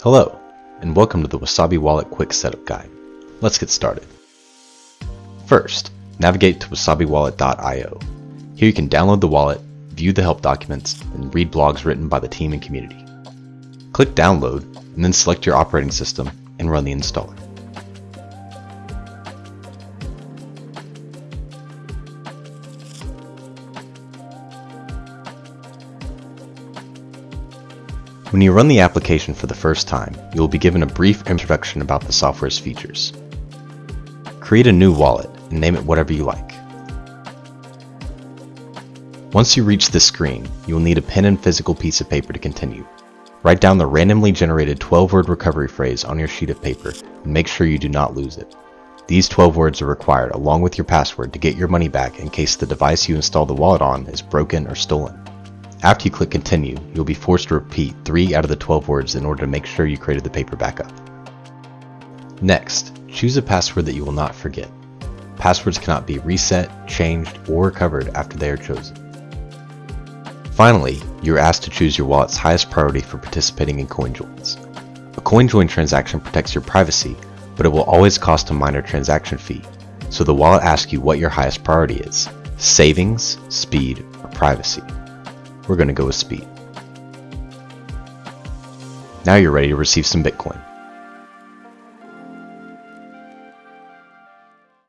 Hello, and welcome to the Wasabi Wallet Quick Setup Guide. Let's get started. First, navigate to wasabiwallet.io. Here you can download the wallet, view the help documents, and read blogs written by the team and community. Click Download, and then select your operating system and run the installer. When you run the application for the first time, you will be given a brief introduction about the software's features. Create a new wallet and name it whatever you like. Once you reach this screen, you will need a pen and physical piece of paper to continue. Write down the randomly generated 12-word recovery phrase on your sheet of paper and make sure you do not lose it. These 12 words are required along with your password to get your money back in case the device you install the wallet on is broken or stolen. After you click continue, you'll be forced to repeat 3 out of the 12 words in order to make sure you created the paper backup. Next, choose a password that you will not forget. Passwords cannot be reset, changed, or recovered after they are chosen. Finally, you are asked to choose your wallet's highest priority for participating in CoinJoins. A CoinJoin transaction protects your privacy, but it will always cost a minor transaction fee, so the wallet asks you what your highest priority is, savings, speed, or privacy we're going to go with speed. Now you're ready to receive some Bitcoin.